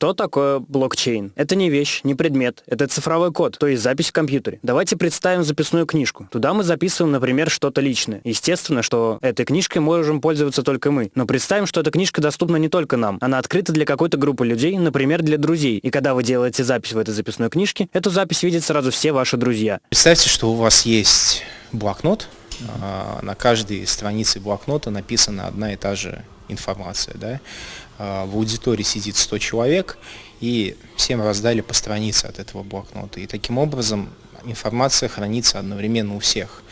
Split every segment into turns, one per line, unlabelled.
Что такое блокчейн? Это не вещь, не предмет, это цифровой код, то есть запись в компьютере. Давайте представим записную книжку. Туда мы записываем, например, что-то личное. Естественно, что этой книжкой можем пользоваться только мы. Но представим, что эта книжка доступна не только нам. Она открыта для какой-то группы людей, например, для друзей. И когда вы делаете запись в этой записной книжке, эту запись видят сразу все ваши друзья.
Представьте, что у вас есть блокнот, а, на каждой странице блокнота написана одна и та же информация. Да? А, в аудитории сидит 100 человек, и всем раздали по странице от этого блокнота. И таким образом информация хранится одновременно у всех.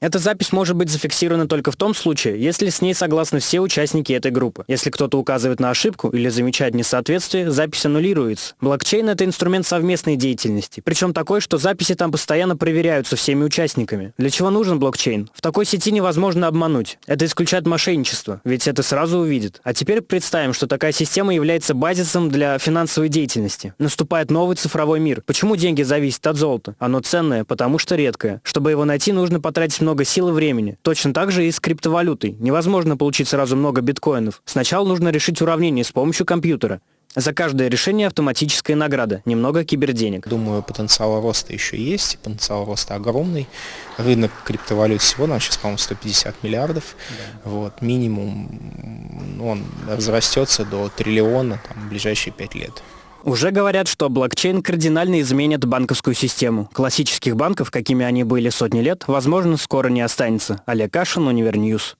Эта запись может быть зафиксирована только в том случае, если с ней согласны все участники этой группы. Если кто-то указывает на ошибку или замечает несоответствие, запись аннулируется. Блокчейн — это инструмент совместной деятельности, причем такой, что записи там постоянно проверяются всеми участниками. Для чего нужен блокчейн? В такой сети невозможно обмануть. Это исключает мошенничество, ведь это сразу увидит. А теперь представим, что такая система является базисом для финансовой деятельности. Наступает новый цифровой мир. Почему деньги зависят от золота? Оно ценное, потому что редкое. Чтобы его найти, нужно потратить много сил и времени. Точно так же и с криптовалютой. Невозможно получить сразу много биткоинов. Сначала нужно решить уравнение с помощью компьютера. За каждое решение автоматическая награда, немного киберденег.
Думаю, потенциал роста еще есть, потенциал роста огромный. Рынок криптовалют всего нам сейчас, по-моему, 150 миллиардов. Да. Вот, минимум он разрастется до триллиона там, в ближайшие пять лет.
Уже говорят, что блокчейн кардинально изменит банковскую систему. Классических банков, какими они были сотни лет, возможно, скоро не останется. Олег Кашин, Univer News.